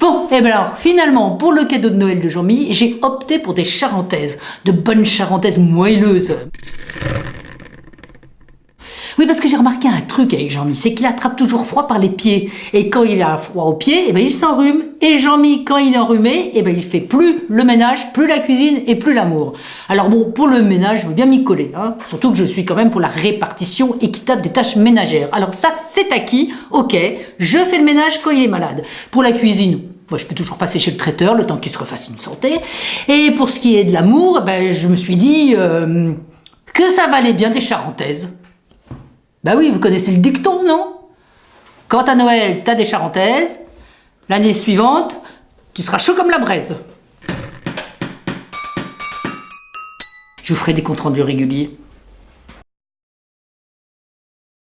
Bon, et bien alors, finalement, pour le cadeau de Noël de Jean-Mi, j'ai opté pour des charentaises, de bonnes charentaises moelleuses. Oui, parce que j'ai remarqué un truc avec Jean-Mi, c'est qu'il attrape toujours froid par les pieds. Et quand il a froid aux pieds, eh ben, il s'enrhume. Et Jean-Mi, quand il est enrhumé, eh ben, il fait plus le ménage, plus la cuisine et plus l'amour. Alors bon, pour le ménage, je veux bien m'y coller. Hein. Surtout que je suis quand même pour la répartition équitable des tâches ménagères. Alors ça, c'est acquis. Ok, je fais le ménage quand il est malade. Pour la cuisine, moi, je peux toujours passer chez le traiteur le temps qu'il se refasse une santé. Et pour ce qui est de l'amour, ben, je me suis dit euh, que ça valait bien des charentaises. Bah oui, vous connaissez le dicton, non? Quand à Noël, t'as des charentaises, l'année suivante, tu seras chaud comme la braise. Je vous ferai des comptes rendus réguliers.